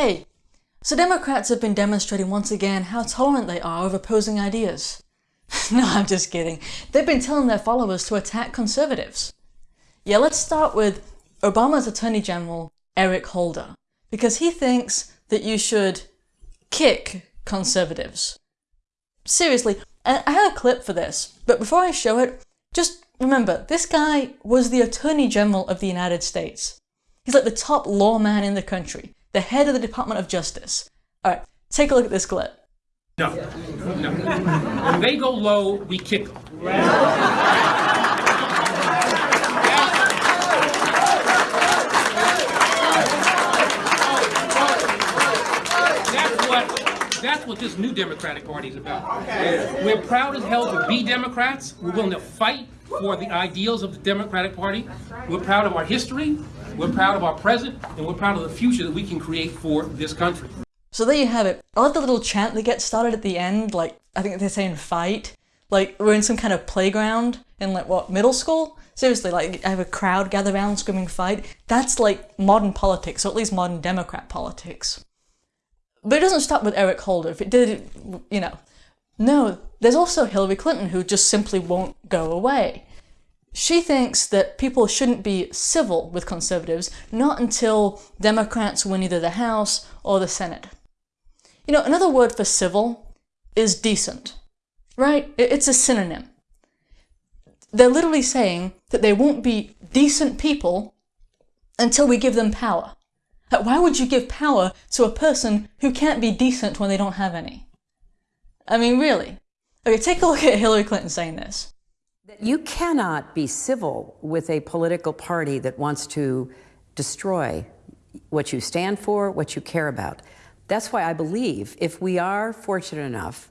Hey, so Democrats have been demonstrating once again how tolerant they are of opposing ideas. no, I'm just kidding. They've been telling their followers to attack conservatives. Yeah, let's start with Obama's Attorney General, Eric Holder, because he thinks that you should kick conservatives. Seriously, I have a clip for this, but before I show it, just remember, this guy was the Attorney General of the United States. He's like the top lawman in the country, the head of the Department of Justice. Alright, take a look at this clip. No, no. When they go low, we kick them. That's what, that's what this new Democratic Party is about. We're proud as hell to be Democrats. We're willing to fight for the ideals of the Democratic Party. We're proud of our history, we're proud of our present, and we're proud of the future that we can create for this country. So there you have it. I love the little chant that gets started at the end, like, I think they're saying fight. Like, we're in some kind of playground in, like, what, middle school? Seriously, like, I have a crowd gather around screaming fight. That's, like, modern politics, or at least modern Democrat politics. But it doesn't stop with Eric Holder. If it did, you know. No, there's also Hillary Clinton who just simply won't go away. She thinks that people shouldn't be civil with conservatives, not until Democrats win either the House or the Senate. You know, another word for civil is decent, right? It's a synonym. They're literally saying that they won't be decent people until we give them power. Why would you give power to a person who can't be decent when they don't have any? I mean, really. Okay, take a look at Hillary Clinton saying this. You cannot be civil with a political party that wants to destroy what you stand for, what you care about. That's why I believe if we are fortunate enough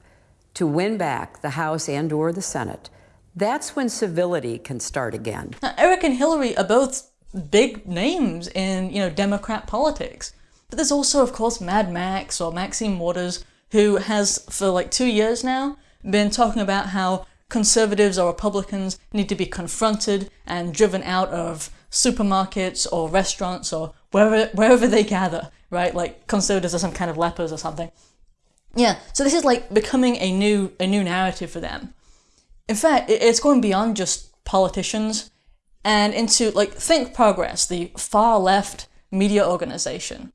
to win back the House and or the Senate, that's when civility can start again. Now, Eric and Hillary are both big names in, you know, Democrat politics. But there's also, of course, Mad Max or Maxine Waters, who has, for like two years now, been talking about how conservatives or Republicans need to be confronted and driven out of supermarkets or restaurants or wherever, wherever they gather, right? Like conservatives are some kind of lepers or something. Yeah, so this is like becoming a new, a new narrative for them. In fact, it's going beyond just politicians and into like Think Progress, the far left media organization.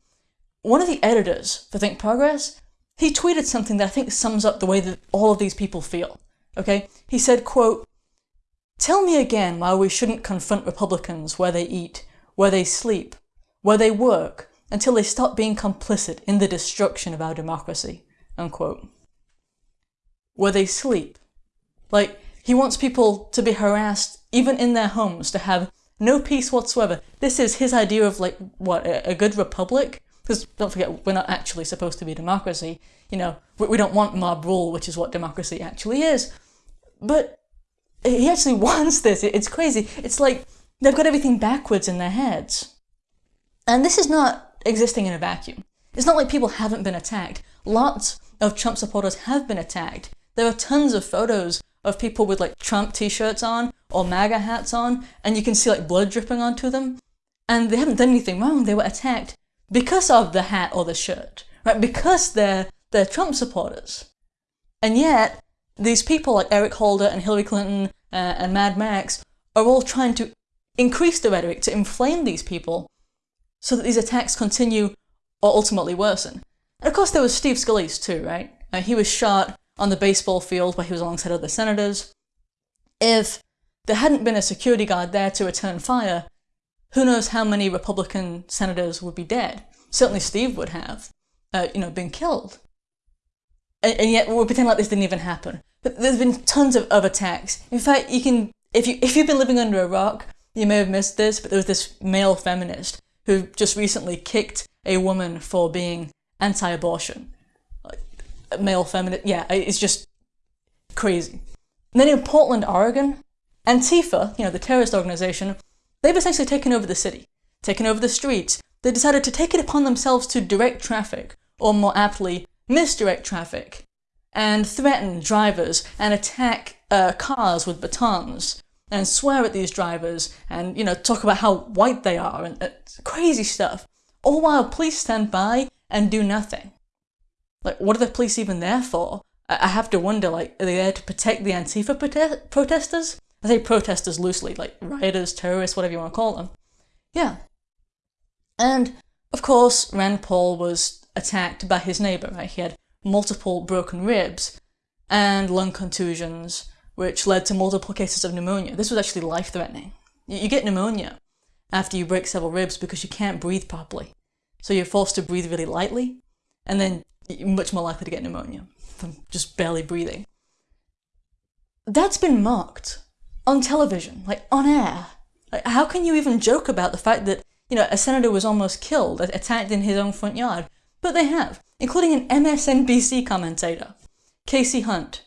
One of the editors for Think Progress, he tweeted something that I think sums up the way that all of these people feel. Okay, he said, quote, Tell me again why we shouldn't confront Republicans where they eat, where they sleep, where they work, until they stop being complicit in the destruction of our democracy, unquote. Where they sleep. Like, he wants people to be harassed even in their homes, to have no peace whatsoever. This is his idea of like, what, a, good republic? Because don't forget, we're not actually supposed to be a democracy. You know, we, we don't want mob rule, which is what democracy actually is. But he actually wants this. It's crazy. It's like they've got everything backwards in their heads. And this is not existing in a vacuum. It's not like people haven't been attacked. Lots of Trump supporters have been attacked. There are tons of photos of people with like Trump t-shirts on or MAGA hats on, and you can see like blood dripping onto them. And they haven't done anything wrong. They were attacked because of the hat or the shirt, right? Because they're, they're Trump supporters. And yet, these people like Eric Holder and Hillary Clinton uh, and Mad Max are all trying to increase the rhetoric to inflame these people so that these attacks continue or ultimately worsen. And of course there was Steve Scalise too, right? Uh, he was shot on the baseball field where he was alongside other senators. If there hadn't been a security guard there to return fire, who knows how many Republican senators would be dead. Certainly Steve would have, uh, you know, been killed and, and yet we're pretending like this didn't even happen. But there's been tons of, of attacks. In fact, you can, if, you, if you've been living under a rock, you may have missed this, but there was this male feminist who just recently kicked a woman for being anti-abortion. Male feminist, yeah, it's just crazy. And then in Portland, Oregon, Antifa, you know, the terrorist organization, they've essentially taken over the city, taken over the streets. They decided to take it upon themselves to direct traffic, or more aptly, misdirect traffic, and threaten drivers and attack uh, cars with batons and swear at these drivers and, you know, talk about how white they are and uh, crazy stuff. All while police stand by and do nothing. Like, what are the police even there for? I have to wonder, like, are they there to protect the Antifa prote- protesters? I say protesters loosely, like rioters, terrorists, whatever you want to call them. Yeah. And, of course, Rand Paul was attacked by his neighbor, right? He had multiple broken ribs and lung contusions, which led to multiple cases of pneumonia. This was actually life threatening. You get pneumonia after you break several ribs because you can't breathe properly. So you're forced to breathe really lightly, and then you're much more likely to get pneumonia from just barely breathing. That's been mocked on television, like on air. Like, how can you even joke about the fact that, you know, a senator was almost killed, attacked in his own front yard? But they have, including an MSNBC commentator, Kasie Hunt.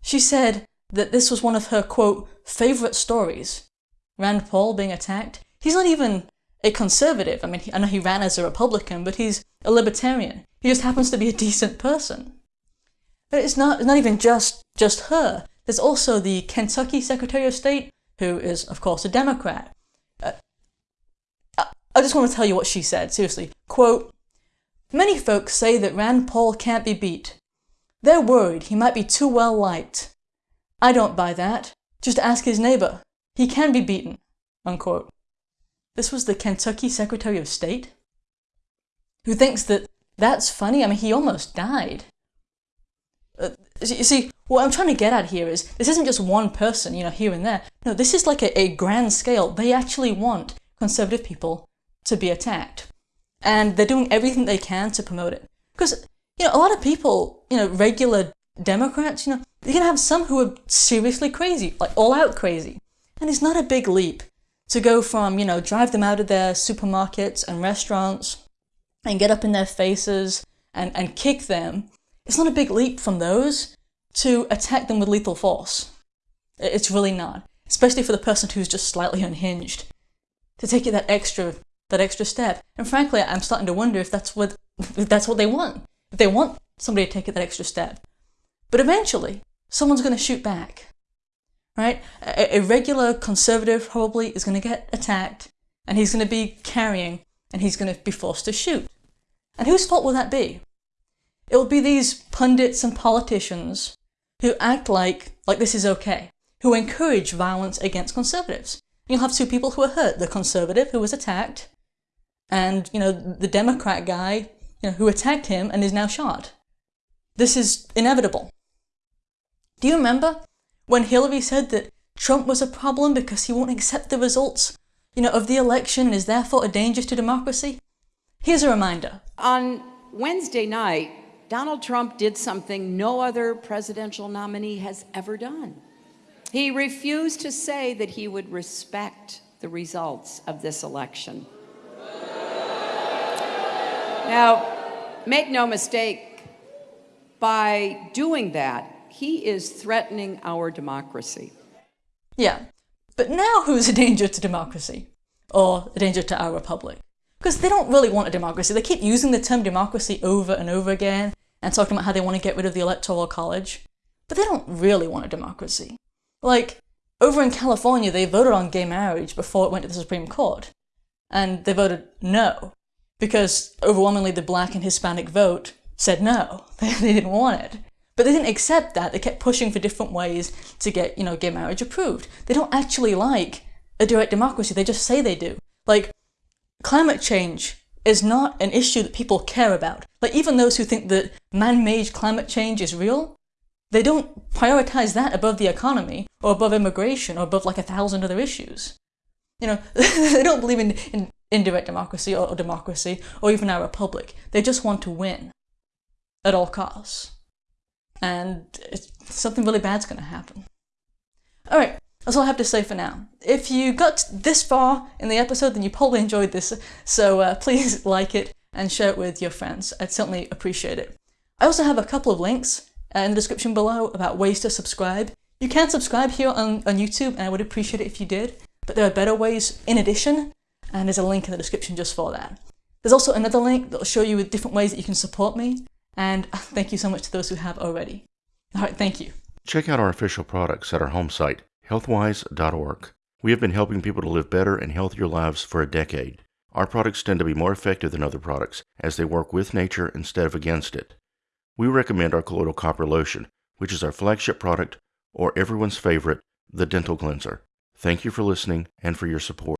She said that this was one of her, quote, favourite stories. Rand Paul being attacked. He's not even a conservative. I mean, I know he ran as a Republican, but he's a libertarian. He just happens to be a decent person. But it's not, it's not even just, just her. There's also the Kentucky Secretary of State, who is, of course, a Democrat. Uh, I just want to tell you what she said, seriously. Quote, Many folks say that Rand Paul can't be beat. They're worried he might be too well liked. I don't buy that. Just ask his neighbor. He can be beaten. Unquote. This was the Kentucky Secretary of State? Who thinks that that's funny? I mean, he almost died. Uh, you see, what I'm trying to get at here is this isn't just one person, you know, here and there. No, this is like a, a grand scale. They actually want conservative people to be attacked. And they're doing everything they can to promote it. Because, you know, a lot of people, you know, regular Democrats, you know, you're going to have some who are seriously crazy, like all out crazy. And it's not a big leap to go from, you know, drive them out of their supermarkets and restaurants and get up in their faces and, and kick them it's not a big leap from those to attack them with lethal force. It's really not, especially for the person who's just slightly unhinged. To take it that extra that extra step. And frankly, I'm starting to wonder if that's what if that's what they want. If they want somebody to take that extra step. But eventually, someone's going to shoot back. Right? A, a regular conservative probably is going to get attacked, and he's going to be carrying, and he's going to be forced to shoot. And whose fault will that be? It will be these pundits and politicians who act like, like this is okay, who encourage violence against conservatives. You'll have two people who are hurt, the conservative who was attacked, and, you know, the Democrat guy, you know, who attacked him and is now shot. This is inevitable. Do you remember when Hillary said that Trump was a problem because he won't accept the results, you know, of the election and is therefore a danger to democracy? Here's a reminder. On Wednesday night, Donald Trump did something no other presidential nominee has ever done. He refused to say that he would respect the results of this election. Now, make no mistake, by doing that, he is threatening our democracy. Yeah, but now who's a danger to democracy? Or a danger to our republic? Because they don't really want a democracy. They keep using the term democracy over and over again and talking about how they want to get rid of the Electoral College. But they don't really want a democracy. Like, over in California, they voted on gay marriage before it went to the Supreme Court. And they voted no. Because overwhelmingly the black and Hispanic vote said no. they didn't want it. But they didn't accept that. They kept pushing for different ways to get, you know, gay marriage approved. They don't actually like a direct democracy. They just say they do. Like, climate change is not an issue that people care about. Like even those who think that man-made climate change is real, they don't prioritize that above the economy or above immigration or above like a thousand other issues. You know, they don't believe in, in indirect democracy or, or democracy or even our republic. They just want to win at all costs. And something really bad's going to happen. All right, that's all I have to say for now. If you got this far in the episode, then you probably enjoyed this, so uh, please like it and share it with your friends. I'd certainly appreciate it. I also have a couple of links uh, in the description below about ways to subscribe. You can subscribe here on, on YouTube, and I would appreciate it if you did, but there are better ways in addition, and there's a link in the description just for that. There's also another link that will show you different ways that you can support me, and thank you so much to those who have already. Alright, thank you. Check out our official products at our home site, healthwise.org. We have been helping people to live better and healthier lives for a decade. Our products tend to be more effective than other products as they work with nature instead of against it. We recommend our colloidal copper lotion, which is our flagship product, or everyone's favorite, the dental cleanser. Thank you for listening and for your support.